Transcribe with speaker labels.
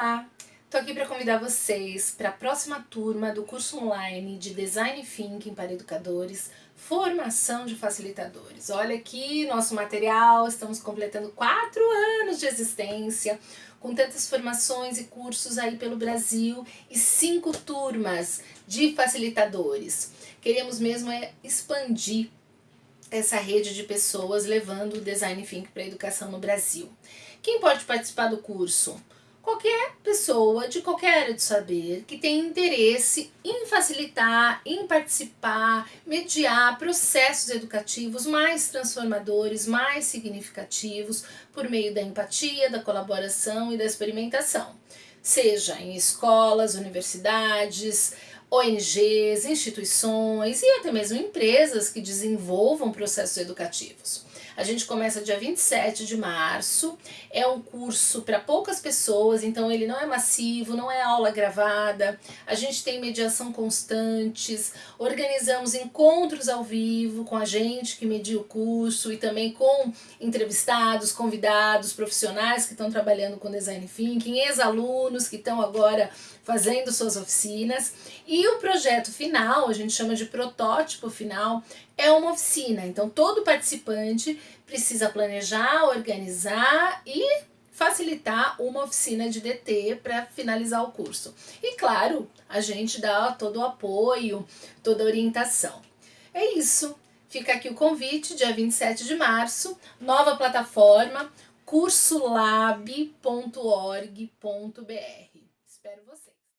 Speaker 1: Olá! Estou aqui para convidar vocês para a próxima turma do curso online de Design Thinking para Educadores, Formação de Facilitadores. Olha aqui nosso material, estamos completando quatro anos de existência, com tantas formações e cursos aí pelo Brasil e cinco turmas de facilitadores. Queremos mesmo é expandir essa rede de pessoas levando o Design Thinking para a educação no Brasil. Quem pode participar do curso? Qualquer pessoa de qualquer área de saber que tem interesse em facilitar, em participar, mediar processos educativos mais transformadores, mais significativos por meio da empatia, da colaboração e da experimentação. Seja em escolas, universidades, ONGs, instituições e até mesmo empresas que desenvolvam processos educativos. A gente começa dia 27 de março, é um curso para poucas pessoas, então ele não é massivo, não é aula gravada, a gente tem mediação constantes, organizamos encontros ao vivo com a gente que media o curso e também com entrevistados, convidados, profissionais que estão trabalhando com Design Thinking, ex-alunos que estão agora fazendo suas oficinas e o projeto final, a gente chama de protótipo final, é uma oficina. Então todo participante precisa planejar, organizar e facilitar uma oficina de DT para finalizar o curso. E claro, a gente dá todo o apoio, toda a orientação. É isso. Fica aqui o convite, dia 27 de março, nova plataforma cursolab.org.br. Espero você.